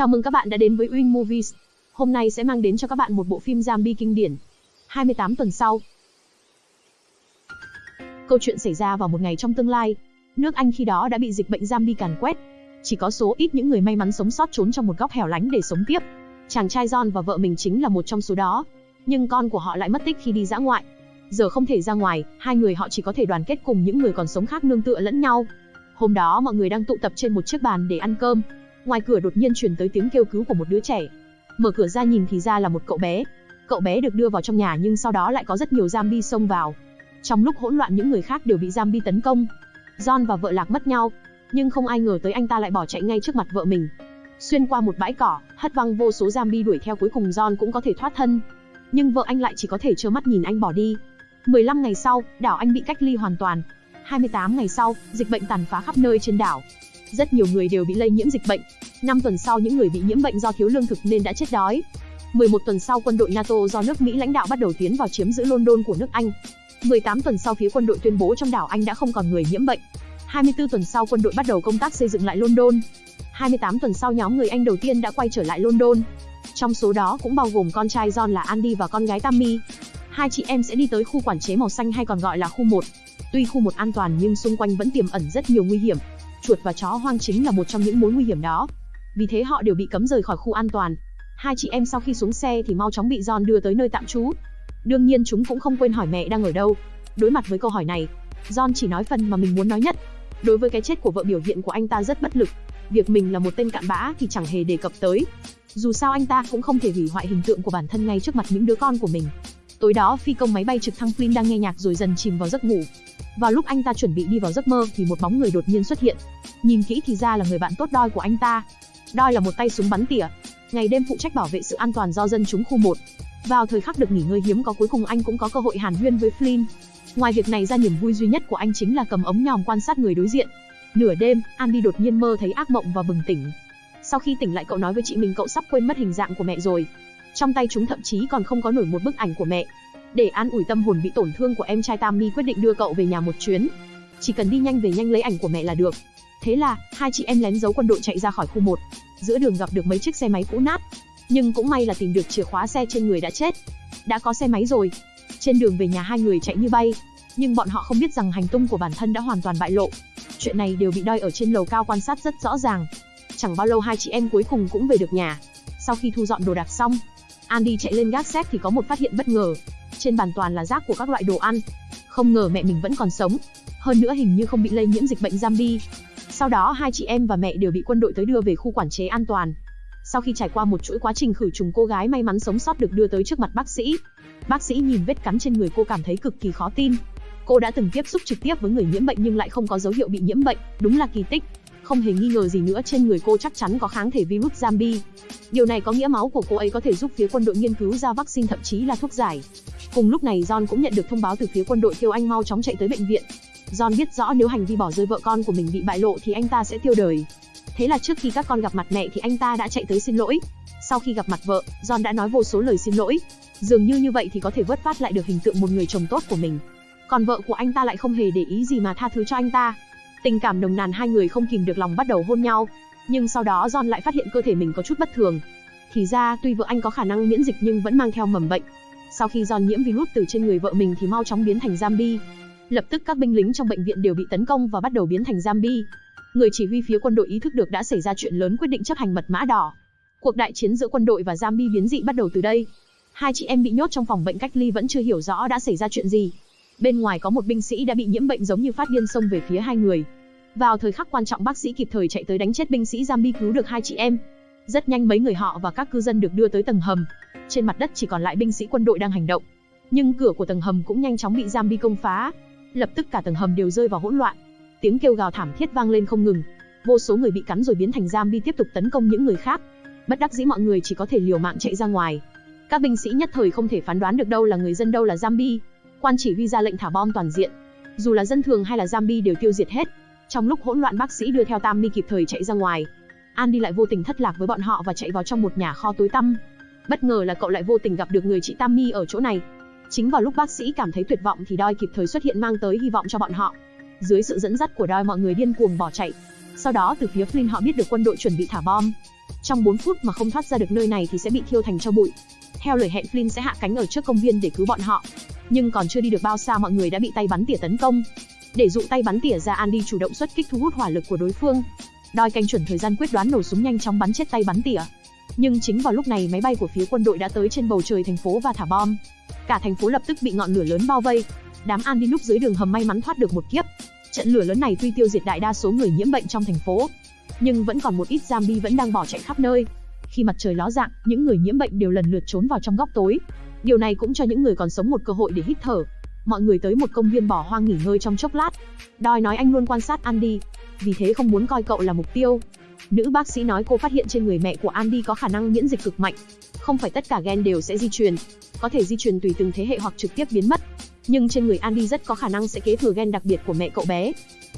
Chào mừng các bạn đã đến với Win Movies. Hôm nay sẽ mang đến cho các bạn một bộ phim zombie kinh điển. 28 tuần sau. Câu chuyện xảy ra vào một ngày trong tương lai. Nước Anh khi đó đã bị dịch bệnh zombie càn quét. Chỉ có số ít những người may mắn sống sót trốn trong một góc hẻo lánh để sống tiếp. Chàng trai John và vợ mình chính là một trong số đó. Nhưng con của họ lại mất tích khi đi dã ngoại. Giờ không thể ra ngoài, hai người họ chỉ có thể đoàn kết cùng những người còn sống khác nương tựa lẫn nhau. Hôm đó mọi người đang tụ tập trên một chiếc bàn để ăn cơm. Ngoài cửa đột nhiên truyền tới tiếng kêu cứu của một đứa trẻ. Mở cửa ra nhìn thì ra là một cậu bé. Cậu bé được đưa vào trong nhà nhưng sau đó lại có rất nhiều zombie xông vào. Trong lúc hỗn loạn những người khác đều bị zombie tấn công. John và vợ lạc mất nhau, nhưng không ai ngờ tới anh ta lại bỏ chạy ngay trước mặt vợ mình. Xuyên qua một bãi cỏ, hất văng vô số zombie đuổi theo cuối cùng John cũng có thể thoát thân. Nhưng vợ anh lại chỉ có thể trơ mắt nhìn anh bỏ đi. 15 ngày sau, đảo Anh bị cách ly hoàn toàn. 28 ngày sau, dịch bệnh tàn phá khắp nơi trên đảo. Rất nhiều người đều bị lây nhiễm dịch bệnh. 5 tuần sau những người bị nhiễm bệnh do thiếu lương thực nên đã chết đói. 11 tuần sau quân đội NATO do nước Mỹ lãnh đạo bắt đầu tiến vào chiếm giữ London của nước Anh. 18 tuần sau phía quân đội tuyên bố trong đảo Anh đã không còn người nhiễm bệnh. 24 tuần sau quân đội bắt đầu công tác xây dựng lại London. 28 tuần sau nhóm người Anh đầu tiên đã quay trở lại London. Trong số đó cũng bao gồm con trai John là Andy và con gái Tammy. Hai chị em sẽ đi tới khu quản chế màu xanh hay còn gọi là khu 1. Tuy khu 1 an toàn nhưng xung quanh vẫn tiềm ẩn rất nhiều nguy hiểm. Chuột và chó hoang chính là một trong những mối nguy hiểm đó. Vì thế họ đều bị cấm rời khỏi khu an toàn. Hai chị em sau khi xuống xe thì mau chóng bị John đưa tới nơi tạm trú. Đương nhiên chúng cũng không quên hỏi mẹ đang ở đâu. Đối mặt với câu hỏi này, John chỉ nói phần mà mình muốn nói nhất. Đối với cái chết của vợ biểu hiện của anh ta rất bất lực. Việc mình là một tên cặn bã thì chẳng hề đề cập tới. Dù sao anh ta cũng không thể hủy hoại hình tượng của bản thân ngay trước mặt những đứa con của mình. Tối đó phi công máy bay trực thăng Flynn đang nghe nhạc rồi dần chìm vào giấc ngủ. Vào lúc anh ta chuẩn bị đi vào giấc mơ thì một bóng người đột nhiên xuất hiện. Nhìn kỹ thì ra là người bạn tốt đôi của anh ta. đôi là một tay súng bắn tỉa, ngày đêm phụ trách bảo vệ sự an toàn do dân chúng khu 1. Vào thời khắc được nghỉ ngơi hiếm có cuối cùng anh cũng có cơ hội hàn huyên với Flynn. Ngoài việc này ra niềm vui duy nhất của anh chính là cầm ống nhòm quan sát người đối diện. Nửa đêm, Andy đột nhiên mơ thấy ác mộng và bừng tỉnh. Sau khi tỉnh lại cậu nói với chị mình cậu sắp quên mất hình dạng của mẹ rồi. Trong tay chúng thậm chí còn không có nổi một bức ảnh của mẹ. Để an ủi tâm hồn bị tổn thương của em trai Tammy quyết định đưa cậu về nhà một chuyến. Chỉ cần đi nhanh về nhanh lấy ảnh của mẹ là được. Thế là, hai chị em lén giấu quân đội chạy ra khỏi khu 1. Giữa đường gặp được mấy chiếc xe máy cũ nát. Nhưng cũng may là tìm được chìa khóa xe trên người đã chết. Đã có xe máy rồi. Trên đường về nhà hai người chạy như bay. Nhưng bọn họ không biết rằng hành tung của bản thân đã hoàn toàn bại lộ. Chuyện này đều bị đoi ở trên lầu cao quan sát rất rõ ràng. Chẳng bao lâu hai chị em cuối cùng cũng về được nhà. Sau khi thu dọn đồ đạc xong, Andy chạy lên gác xếp thì có một phát hiện bất ngờ. Trên bàn toàn là rác của các loại đồ ăn. Không ngờ mẹ mình vẫn còn sống. Hơn nữa hình như không bị lây nhiễm dịch bệnh zombie. Sau đó hai chị em và mẹ đều bị quân đội tới đưa về khu quản chế an toàn. Sau khi trải qua một chuỗi quá trình khử trùng cô gái may mắn sống sót được đưa tới trước mặt bác sĩ. Bác sĩ nhìn vết cắn trên người cô cảm thấy cực kỳ khó tin. Cô đã từng tiếp xúc trực tiếp với người nhiễm bệnh nhưng lại không có dấu hiệu bị nhiễm bệnh, đúng là kỳ tích. Không hề nghi ngờ gì nữa trên người cô chắc chắn có kháng thể virus zombie. Điều này có nghĩa máu của cô ấy có thể giúp phía quân đội nghiên cứu ra vaccine thậm chí là thuốc giải. Cùng lúc này John cũng nhận được thông báo từ phía quân đội kêu anh mau chóng chạy tới bệnh viện. John biết rõ nếu hành vi bỏ rơi vợ con của mình bị bại lộ thì anh ta sẽ tiêu đời. Thế là trước khi các con gặp mặt mẹ thì anh ta đã chạy tới xin lỗi. Sau khi gặp mặt vợ, John đã nói vô số lời xin lỗi. Dường như như vậy thì có thể vớt phát lại được hình tượng một người chồng tốt của mình. Còn vợ của anh ta lại không hề để ý gì mà tha thứ cho anh ta. Tình cảm nồng nàn hai người không kìm được lòng bắt đầu hôn nhau. Nhưng sau đó John lại phát hiện cơ thể mình có chút bất thường. Thì ra, tuy vợ anh có khả năng miễn dịch nhưng vẫn mang theo mầm bệnh. Sau khi John nhiễm virus từ trên người vợ mình thì mau chóng biến thành zombie. Lập tức các binh lính trong bệnh viện đều bị tấn công và bắt đầu biến thành zombie. Người chỉ huy phía quân đội ý thức được đã xảy ra chuyện lớn quyết định chấp hành mật mã đỏ. Cuộc đại chiến giữa quân đội và zombie biến dị bắt đầu từ đây. Hai chị em bị nhốt trong phòng bệnh cách ly vẫn chưa hiểu rõ đã xảy ra chuyện gì. Bên ngoài có một binh sĩ đã bị nhiễm bệnh giống như phát điên xông về phía hai người. Vào thời khắc quan trọng bác sĩ kịp thời chạy tới đánh chết binh sĩ zombie cứu được hai chị em. Rất nhanh mấy người họ và các cư dân được đưa tới tầng hầm. Trên mặt đất chỉ còn lại binh sĩ quân đội đang hành động. Nhưng cửa của tầng hầm cũng nhanh chóng bị zombie công phá. Lập tức cả tầng hầm đều rơi vào hỗn loạn. Tiếng kêu gào thảm thiết vang lên không ngừng. Vô số người bị cắn rồi biến thành zombie tiếp tục tấn công những người khác. Bất đắc dĩ mọi người chỉ có thể liều mạng chạy ra ngoài. Các binh sĩ nhất thời không thể phán đoán được đâu là người dân đâu là zombie. Quan chỉ huy ra lệnh thả bom toàn diện. Dù là dân thường hay là zombie đều tiêu diệt hết. Trong lúc hỗn loạn, bác sĩ đưa theo Tammy kịp thời chạy ra ngoài. Andy lại vô tình thất lạc với bọn họ và chạy vào trong một nhà kho tối tăm. Bất ngờ là cậu lại vô tình gặp được người chị Tammy ở chỗ này. Chính vào lúc bác sĩ cảm thấy tuyệt vọng thì Doi kịp thời xuất hiện mang tới hy vọng cho bọn họ. Dưới sự dẫn dắt của Doi, mọi người điên cuồng bỏ chạy. Sau đó, từ phía Flynn họ biết được quân đội chuẩn bị thả bom. Trong 4 phút mà không thoát ra được nơi này thì sẽ bị thiêu thành cho bụi. Theo lời hẹn, Flynn sẽ hạ cánh ở trước công viên để cứu bọn họ. Nhưng còn chưa đi được bao xa mọi người đã bị tay bắn tỉa tấn công. Để dụ tay bắn tỉa ra Andy chủ động xuất kích thu hút hỏa lực của đối phương. Đòi canh chuẩn thời gian quyết đoán nổ súng nhanh chóng bắn chết tay bắn tỉa. Nhưng chính vào lúc này máy bay của phía quân đội đã tới trên bầu trời thành phố và thả bom. Cả thành phố lập tức bị ngọn lửa lớn bao vây. Đám Andy núp dưới đường hầm may mắn thoát được một kiếp. Trận lửa lớn này tuy tiêu diệt đại đa số người nhiễm bệnh trong thành phố, nhưng vẫn còn một ít zombie vẫn đang bỏ chạy khắp nơi. Khi mặt trời ló dạng, những người nhiễm bệnh đều lần lượt trốn vào trong góc tối. Điều này cũng cho những người còn sống một cơ hội để hít thở. Mọi người tới một công viên bỏ hoang nghỉ ngơi trong chốc lát. Đòi nói anh luôn quan sát Andy, vì thế không muốn coi cậu là mục tiêu. Nữ bác sĩ nói cô phát hiện trên người mẹ của Andy có khả năng miễn dịch cực mạnh. Không phải tất cả gen đều sẽ di truyền, có thể di truyền tùy từng thế hệ hoặc trực tiếp biến mất. Nhưng trên người Andy rất có khả năng sẽ kế thừa gen đặc biệt của mẹ cậu bé.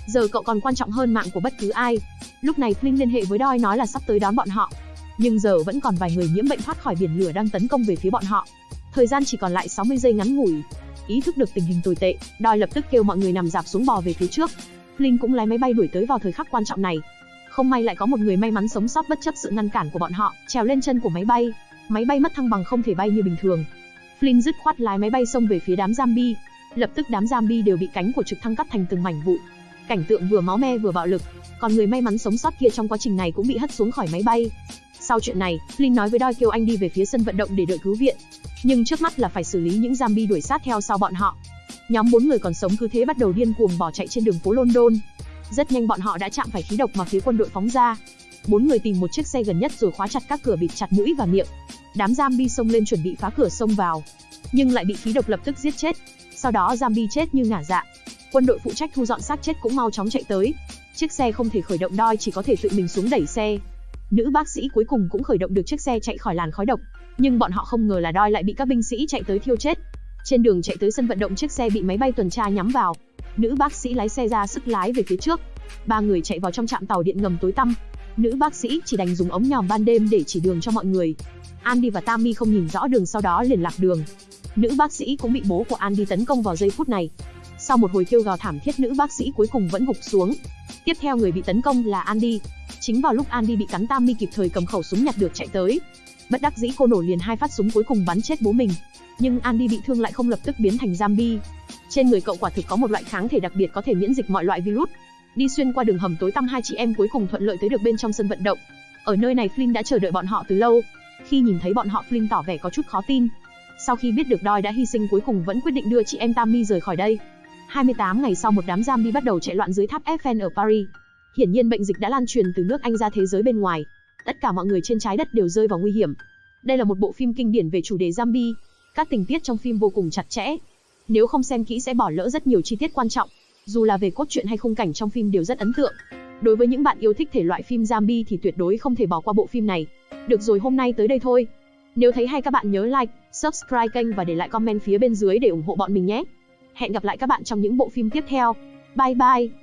Giờ cậu còn quan trọng hơn mạng của bất cứ ai. Lúc này Flynn liên hệ với Doi nói là sắp tới đón bọn họ. Nhưng giờ vẫn còn vài người nhiễm bệnh thoát khỏi biển lửa đang tấn công về phía bọn họ. Thời gian chỉ còn lại 60 giây ngắn ngủi. Ý thức được tình hình tồi tệ, Doi lập tức kêu mọi người nằm dạp xuống bò về phía trước. Linh cũng lái máy bay đuổi tới vào thời khắc quan trọng này. Không may lại có một người may mắn sống sót bất chấp sự ngăn cản của bọn họ, trèo lên chân của máy bay. Máy bay mất thăng bằng không thể bay như bình thường. Flynn dứt khoát lái máy bay xông về phía đám zombie. Lập tức đám zombie đều bị cánh của trực thăng cắt thành từng mảnh vụn. Cảnh tượng vừa máu me vừa bạo lực, còn người may mắn sống sót kia trong quá trình này cũng bị hất xuống khỏi máy bay. Sau chuyện này, Flynn nói với Doi kêu anh đi về phía sân vận động để đợi cứu viện. Nhưng trước mắt là phải xử lý những zombie đuổi sát theo sau bọn họ. Nhóm bốn người còn sống cứ thế bắt đầu điên cuồng bỏ chạy trên đường phố London. Rất nhanh bọn họ đã chạm phải khí độc mà phía quân đội phóng ra. Bốn người tìm một chiếc xe gần nhất rồi khóa chặt các cửa bịt chặt mũi và miệng. Đám zombie xông lên chuẩn bị phá cửa xông vào, nhưng lại bị khí độc lập tức giết chết. Sau đó zombie chết như ngả dạ. Quân đội phụ trách thu dọn xác chết cũng mau chóng chạy tới. Chiếc xe không thể khởi động đoi chỉ có thể tự mình xuống đẩy xe. Nữ bác sĩ cuối cùng cũng khởi động được chiếc xe chạy khỏi làn khói độc, nhưng bọn họ không ngờ là đoi lại bị các binh sĩ chạy tới thiêu chết. Trên đường chạy tới sân vận động chiếc xe bị máy bay tuần tra nhắm vào. Nữ bác sĩ lái xe ra sức lái về phía trước. Ba người chạy vào trong trạm tàu điện ngầm tối tăm. Nữ bác sĩ chỉ đành dùng ống nhòm ban đêm để chỉ đường cho mọi người. Andy và Tammy không nhìn rõ đường sau đó liền lạc đường. Nữ bác sĩ cũng bị bố của Andy tấn công vào giây phút này. Sau một hồi kêu gào thảm thiết, nữ bác sĩ cuối cùng vẫn gục xuống. Tiếp theo người bị tấn công là Andy. Chính vào lúc Andy bị cắn Tammy kịp thời cầm khẩu súng nhặt được chạy tới. Bất đắc dĩ, cô nổ liền hai phát súng cuối cùng bắn chết bố mình. Nhưng Andy bị thương lại không lập tức biến thành zombie. Trên người cậu quả thực có một loại kháng thể đặc biệt có thể miễn dịch mọi loại virus. Đi xuyên qua đường hầm tối tăm, hai chị em cuối cùng thuận lợi tới được bên trong sân vận động. Ở nơi này, Flynn đã chờ đợi bọn họ từ lâu. Khi nhìn thấy bọn họ, Flynn tỏ vẻ có chút khó tin. Sau khi biết được Doi đã hy sinh, cuối cùng vẫn quyết định đưa chị em Tammy rời khỏi đây. 28 ngày sau một đám zombie bắt đầu chạy loạn dưới tháp Eiffel ở Paris. Hiển nhiên bệnh dịch đã lan truyền từ nước Anh ra thế giới bên ngoài. Tất cả mọi người trên trái đất đều rơi vào nguy hiểm. Đây là một bộ phim kinh điển về chủ đề zombie. Các tình tiết trong phim vô cùng chặt chẽ. Nếu không xem kỹ sẽ bỏ lỡ rất nhiều chi tiết quan trọng. Dù là về cốt truyện hay khung cảnh trong phim đều rất ấn tượng. Đối với những bạn yêu thích thể loại phim zombie thì tuyệt đối không thể bỏ qua bộ phim này. Được rồi hôm nay tới đây thôi. Nếu thấy hay các bạn nhớ like, subscribe kênh và để lại comment phía bên dưới để ủng hộ bọn mình nhé. Hẹn gặp lại các bạn trong những bộ phim tiếp theo. Bye bye.